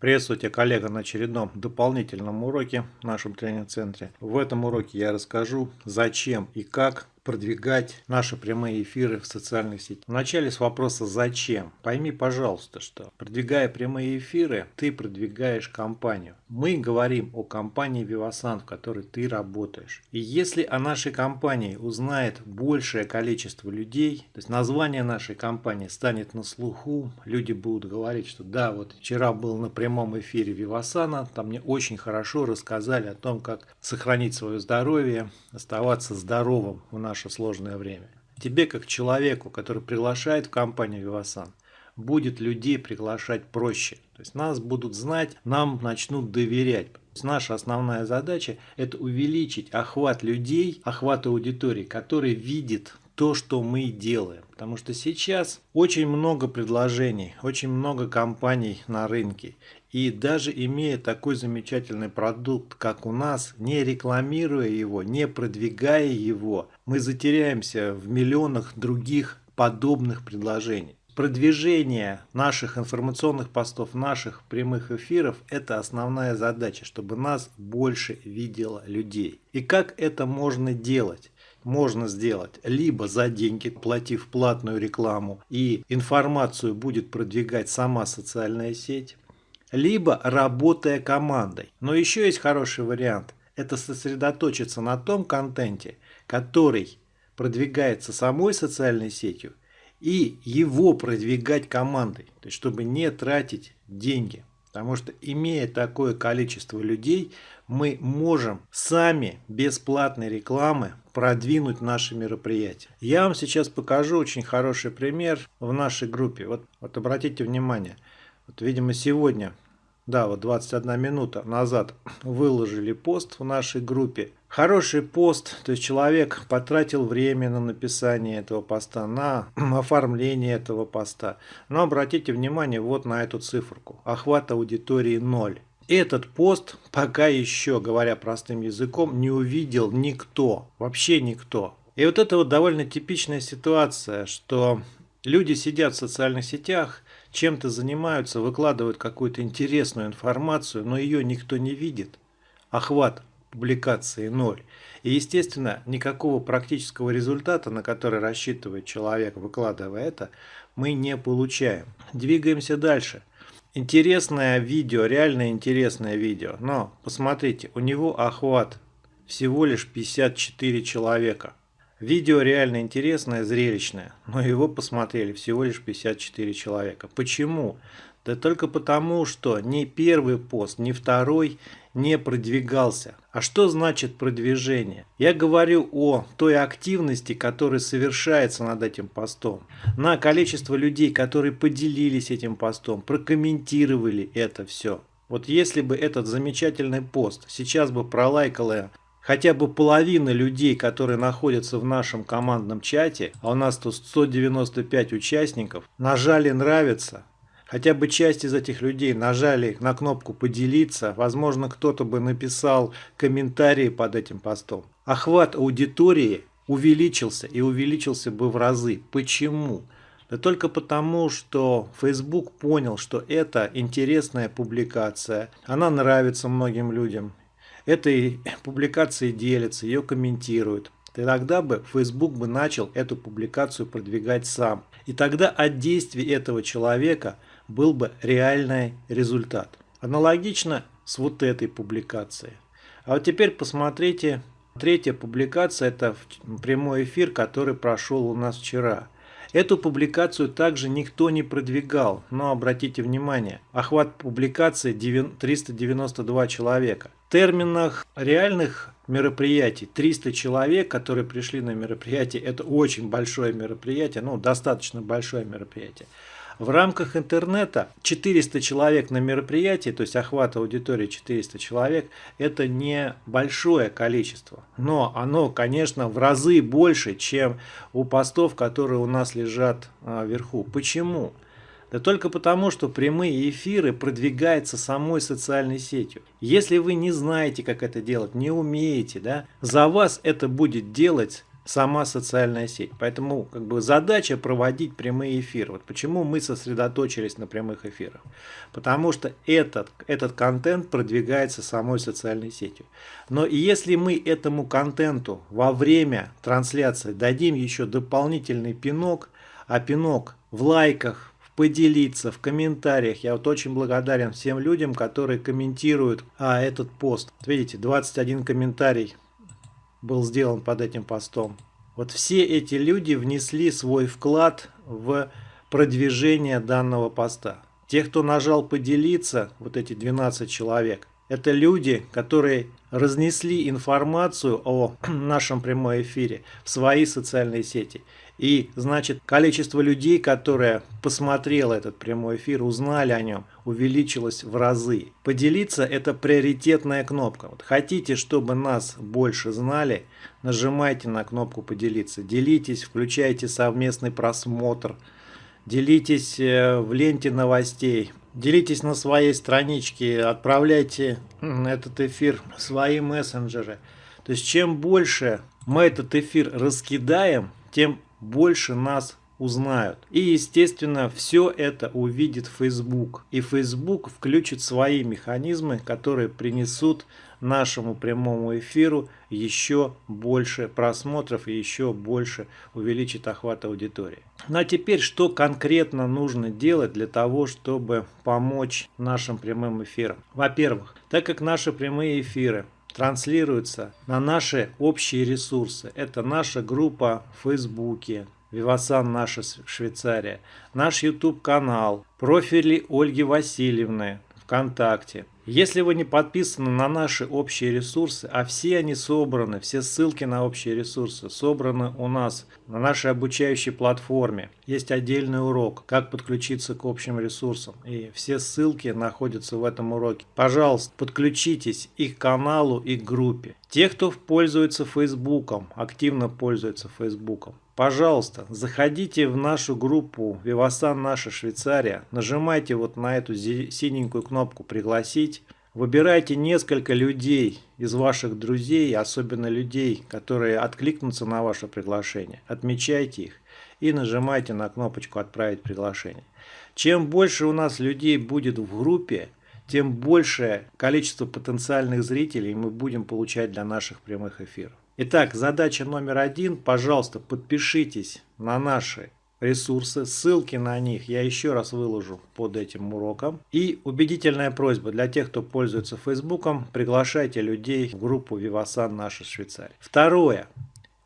Приветствую тебя, коллега, на очередном дополнительном уроке в нашем тренинг-центре. В этом уроке я расскажу, зачем и как продвигать наши прямые эфиры в социальных сетях. Вначале с вопроса «Зачем?». Пойми, пожалуйста, что продвигая прямые эфиры, ты продвигаешь компанию. Мы говорим о компании Vivasan, в которой ты работаешь. И если о нашей компании узнает большее количество людей, то есть название нашей компании станет на слуху, люди будут говорить, что да, вот вчера был на прямом эфире Vivasan, там мне очень хорошо рассказали о том, как сохранить свое здоровье, оставаться здоровым в нашей наше сложное время. Тебе, как человеку, который приглашает в компанию Вивасан, будет людей приглашать проще. То есть нас будут знать, нам начнут доверять. То есть наша основная задача – это увеличить охват людей, охват аудитории, который видит то, что мы делаем. Потому что сейчас очень много предложений, очень много компаний на рынке. И даже имея такой замечательный продукт, как у нас, не рекламируя его, не продвигая его, мы затеряемся в миллионах других подобных предложений. Продвижение наших информационных постов, наших прямых эфиров – это основная задача, чтобы нас больше видело людей. И как это можно делать? можно сделать либо за деньги, платив платную рекламу, и информацию будет продвигать сама социальная сеть, либо работая командой. Но еще есть хороший вариант. Это сосредоточиться на том контенте, который продвигается самой социальной сетью, и его продвигать командой, то есть чтобы не тратить деньги. Потому что имея такое количество людей, мы можем сами без платной рекламы продвинуть наши мероприятия. Я вам сейчас покажу очень хороший пример в нашей группе. Вот, вот обратите внимание, вот, видимо, сегодня, да, вот 21 минута назад выложили пост в нашей группе. Хороший пост, то есть человек потратил время на написание этого поста, на оформление этого поста. Но обратите внимание вот на эту циферку. Охват аудитории 0. Этот пост пока еще, говоря простым языком, не увидел никто, вообще никто. И вот это вот довольно типичная ситуация, что люди сидят в социальных сетях, чем-то занимаются, выкладывают какую-то интересную информацию, но ее никто не видит. Охват публикации ноль. И, естественно, никакого практического результата, на который рассчитывает человек, выкладывая это, мы не получаем. Двигаемся дальше. Интересное видео, реально интересное видео. Но, посмотрите, у него охват всего лишь 54 человека. Видео реально интересное, зрелищное, но его посмотрели всего лишь 54 человека. Почему? Да только потому, что ни первый пост, ни второй не продвигался. А что значит продвижение? Я говорю о той активности, которая совершается над этим постом. На количество людей, которые поделились этим постом, прокомментировали это все. Вот если бы этот замечательный пост сейчас бы пролайкало хотя бы половина людей, которые находятся в нашем командном чате, а у нас тут 195 участников, нажали «нравится», хотя бы часть из этих людей нажали на кнопку «Поделиться», возможно, кто-то бы написал комментарии под этим постом. Охват аудитории увеличился и увеличился бы в разы. Почему? Да только потому, что Facebook понял, что это интересная публикация, она нравится многим людям, этой публикацией делятся, ее комментируют. Тогда бы Facebook бы начал эту публикацию продвигать сам. И тогда от действий этого человека был бы реальный результат. Аналогично с вот этой публикацией. А вот теперь посмотрите, третья публикация, это прямой эфир, который прошел у нас вчера. Эту публикацию также никто не продвигал, но обратите внимание, охват публикации 392 человека. Терминах реальных мероприятий 300 человек, которые пришли на мероприятие, это очень большое мероприятие, ну достаточно большое мероприятие. В рамках интернета 400 человек на мероприятии, то есть охват аудитории 400 человек, это не большое количество. Но оно, конечно, в разы больше, чем у постов, которые у нас лежат а, вверху. Почему? Да только потому, что прямые эфиры продвигаются самой социальной сетью. Если вы не знаете, как это делать, не умеете, да, за вас это будет делать сама социальная сеть. Поэтому как бы задача проводить прямые эфиры. Вот почему мы сосредоточились на прямых эфирах. Потому что этот, этот контент продвигается самой социальной сетью. Но если мы этому контенту во время трансляции дадим еще дополнительный пинок, а пинок в лайках, поделиться в комментариях. Я вот очень благодарен всем людям, которые комментируют а, этот пост. Видите, 21 комментарий был сделан под этим постом. Вот все эти люди внесли свой вклад в продвижение данного поста. Те, кто нажал поделиться, вот эти 12 человек, это люди, которые разнесли информацию о нашем прямом эфире в свои социальные сети. И, значит, количество людей, которые посмотрело этот прямой эфир, узнали о нем, увеличилось в разы. Поделиться – это приоритетная кнопка. Вот хотите, чтобы нас больше знали, нажимайте на кнопку «Поделиться». Делитесь, включайте совместный просмотр, делитесь э, в ленте новостей, делитесь на своей страничке, отправляйте этот эфир в свои мессенджеры. То есть, чем больше мы этот эфир раскидаем, тем больше нас узнают. И, естественно, все это увидит Facebook. И Facebook включит свои механизмы, которые принесут нашему прямому эфиру еще больше просмотров и еще больше увеличит охват аудитории. Ну а теперь, что конкретно нужно делать для того, чтобы помочь нашим прямым эфирам? Во-первых, так как наши прямые эфиры транслируются на наши общие ресурсы. Это наша группа в Фейсбуке, Вивасан наша Швейцария, наш YouTube канал, профили Ольги Васильевны ВКонтакте, если вы не подписаны на наши общие ресурсы, а все они собраны, все ссылки на общие ресурсы собраны у нас на нашей обучающей платформе. Есть отдельный урок, как подключиться к общим ресурсам. И все ссылки находятся в этом уроке. Пожалуйста, подключитесь и к каналу, и к группе. Те, кто пользуется Фейсбуком, активно пользуется Фейсбуком, Пожалуйста, заходите в нашу группу Вивасан Наша Швейцария, нажимайте вот на эту синенькую кнопку «Пригласить», выбирайте несколько людей из ваших друзей, особенно людей, которые откликнутся на ваше приглашение, отмечайте их и нажимайте на кнопочку «Отправить приглашение». Чем больше у нас людей будет в группе, тем большее количество потенциальных зрителей мы будем получать для наших прямых эфиров. Итак, задача номер один. Пожалуйста, подпишитесь на наши ресурсы, ссылки на них я еще раз выложу под этим уроком. И убедительная просьба для тех, кто пользуется Фейсбуком, приглашайте людей в группу Vivasan Наша Швейцария. Второе.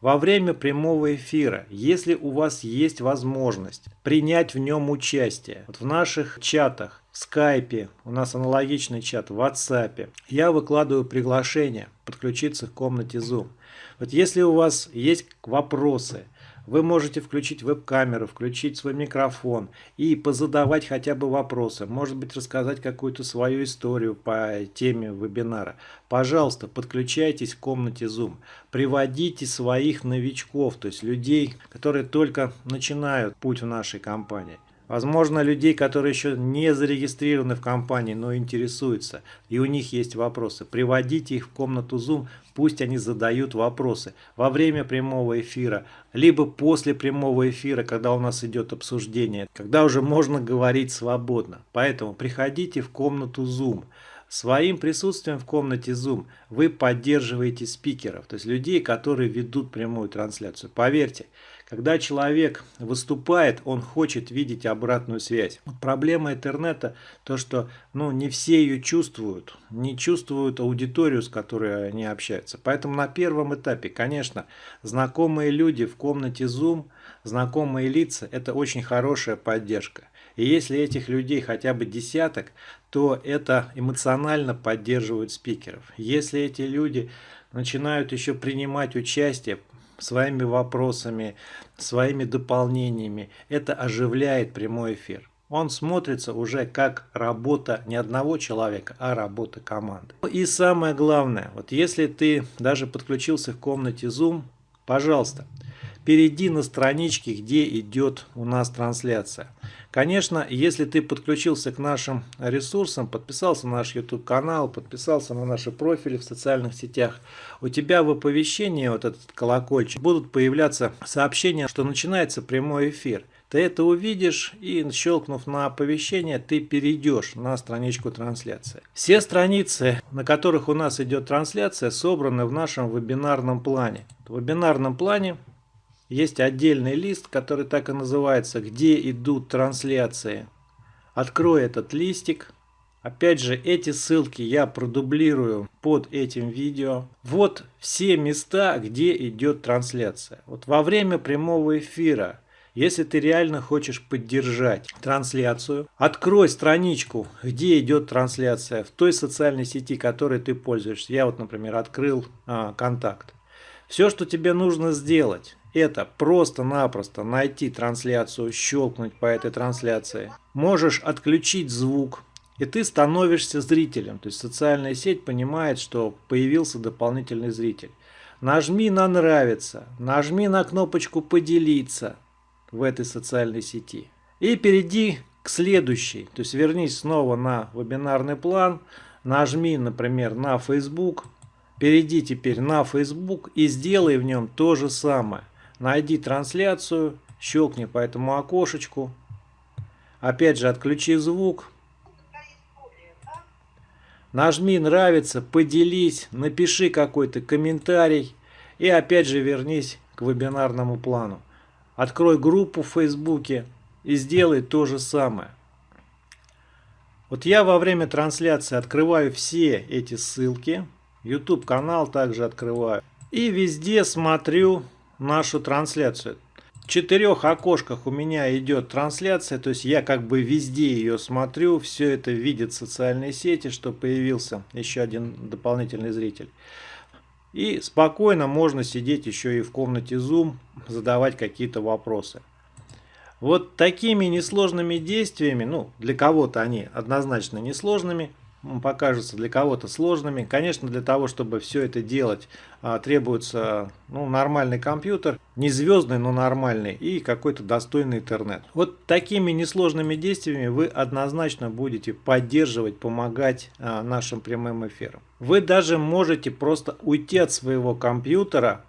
Во время прямого эфира, если у вас есть возможность принять в нем участие, вот в наших чатах, в скайпе, у нас аналогичный чат, в WhatsApp, я выкладываю приглашение подключиться к комнате Zoom. Вот если у вас есть вопросы, вы можете включить веб-камеру, включить свой микрофон и позадавать хотя бы вопросы. Может быть, рассказать какую-то свою историю по теме вебинара. Пожалуйста, подключайтесь в комнате Zoom. Приводите своих новичков, то есть людей, которые только начинают путь в нашей компании. Возможно, людей, которые еще не зарегистрированы в компании, но интересуются, и у них есть вопросы. Приводите их в комнату Zoom, пусть они задают вопросы во время прямого эфира, либо после прямого эфира, когда у нас идет обсуждение, когда уже можно говорить свободно. Поэтому приходите в комнату Zoom. Своим присутствием в комнате Zoom вы поддерживаете спикеров, то есть людей, которые ведут прямую трансляцию. Поверьте, когда человек выступает, он хочет видеть обратную связь. Вот проблема интернета то, что ну, не все ее чувствуют, не чувствуют аудиторию, с которой они общаются. Поэтому на первом этапе, конечно, знакомые люди в комнате Zoom, знакомые лица – это очень хорошая поддержка. И если этих людей хотя бы десяток, то это эмоционально поддерживает спикеров. Если эти люди начинают еще принимать участие, своими вопросами, своими дополнениями. Это оживляет прямой эфир. Он смотрится уже как работа не одного человека, а работа команды. И самое главное, вот если ты даже подключился в комнате Zoom, пожалуйста, перейди на странички, где идет у нас трансляция. Конечно, если ты подключился к нашим ресурсам, подписался на наш YouTube канал, подписался на наши профили в социальных сетях, у тебя в оповещении, вот этот колокольчик, будут появляться сообщения, что начинается прямой эфир. Ты это увидишь и, щелкнув на оповещение, ты перейдешь на страничку трансляции. Все страницы, на которых у нас идет трансляция, собраны в нашем вебинарном плане. В вебинарном плане есть отдельный лист, который так и называется, где идут трансляции. Открой этот листик. Опять же, эти ссылки я продублирую под этим видео. Вот все места, где идет трансляция. Вот во время прямого эфира, если ты реально хочешь поддержать трансляцию, открой страничку, где идет трансляция в той социальной сети, которой ты пользуешься. Я вот, например, открыл а, контакт. Все, что тебе нужно сделать, это просто-напросто найти трансляцию, щелкнуть по этой трансляции. Можешь отключить звук, и ты становишься зрителем. То есть социальная сеть понимает, что появился дополнительный зритель. Нажми на «Нравится», нажми на кнопочку «Поделиться» в этой социальной сети. И перейди к следующей. То есть вернись снова на вебинарный план, нажми, например, на Facebook, перейди теперь на Facebook и сделай в нем то же самое найди трансляцию, щелкни по этому окошечку. Опять же, отключи звук. Нажми «Нравится», поделись, напиши какой-то комментарий. И опять же вернись к вебинарному плану. Открой группу в Фейсбуке и сделай то же самое. Вот я во время трансляции открываю все эти ссылки. YouTube канал также открываю. И везде смотрю нашу трансляцию. В четырех окошках у меня идет трансляция, то есть я как бы везде ее смотрю, все это видит социальные сети, что появился еще один дополнительный зритель. И спокойно можно сидеть еще и в комнате Zoom, задавать какие-то вопросы. Вот такими несложными действиями, ну для кого-то они однозначно несложными, покажутся для кого-то сложными. Конечно, для того, чтобы все это делать, а, требуется ну, нормальный компьютер, не звездный, но нормальный, и какой-то достойный интернет. Вот такими несложными действиями вы однозначно будете поддерживать, помогать а, нашим прямым эфирам. Вы даже можете просто уйти от своего компьютера,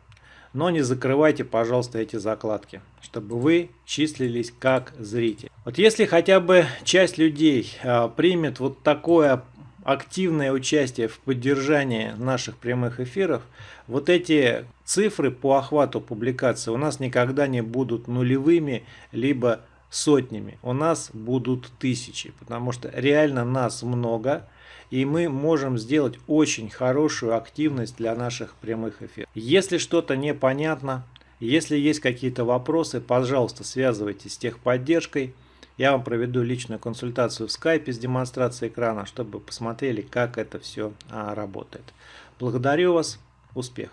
но не закрывайте, пожалуйста, эти закладки, чтобы вы числились как зритель. Вот если хотя бы часть людей а, примет вот такое активное участие в поддержании наших прямых эфиров, вот эти цифры по охвату публикации у нас никогда не будут нулевыми, либо сотнями. У нас будут тысячи, потому что реально нас много, и мы можем сделать очень хорошую активность для наших прямых эфиров. Если что-то непонятно, если есть какие-то вопросы, пожалуйста, связывайтесь с техподдержкой. Я вам проведу личную консультацию в скайпе с демонстрацией экрана, чтобы посмотрели, как это все а, работает. Благодарю вас. Успехов!